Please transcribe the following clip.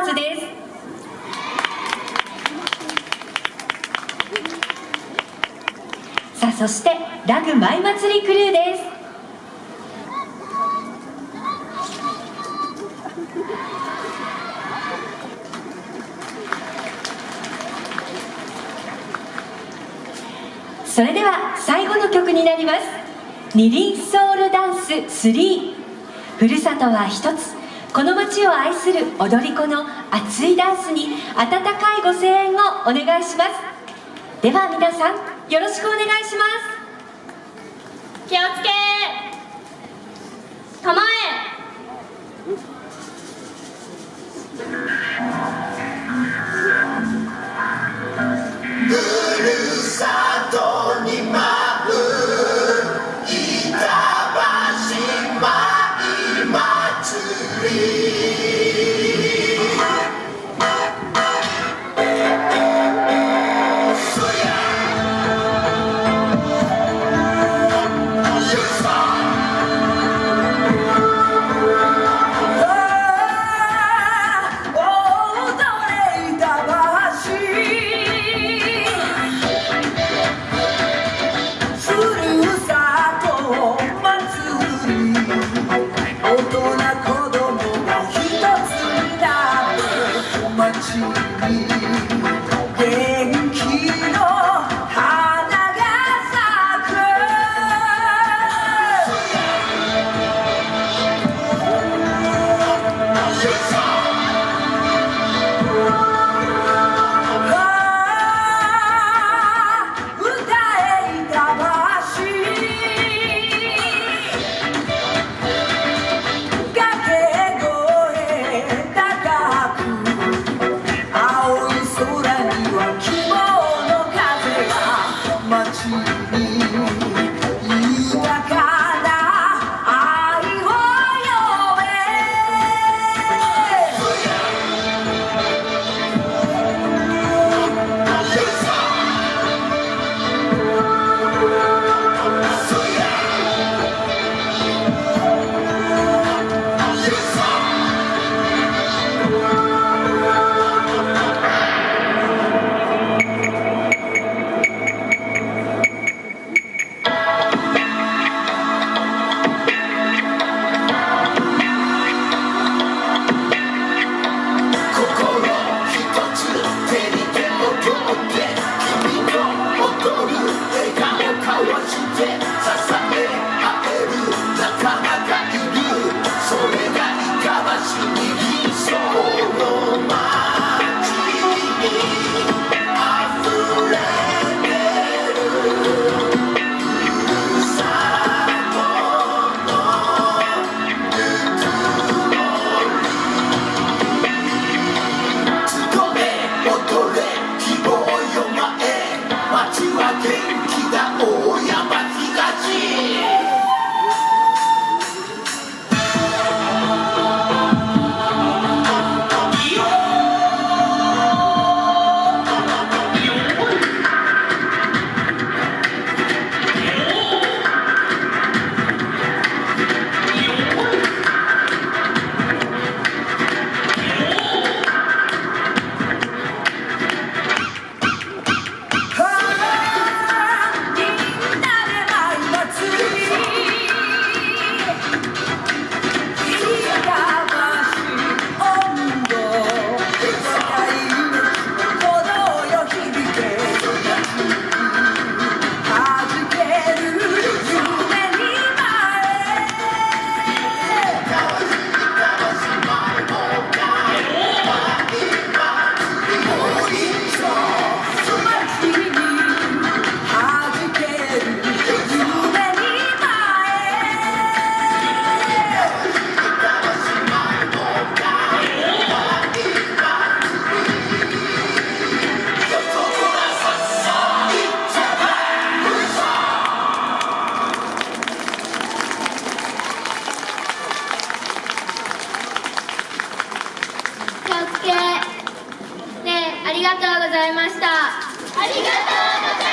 ーズです。さあそしてラグ舞祭りクルーです。それでは最後の曲になります。二輪ソウルダンス3ふるさとは一つ。この街を愛する踊り子の熱いダンスに温かいご声援をお願いします。では皆さんよろしくお願いします。気をつけ to the. ありがとうございました。ありがとう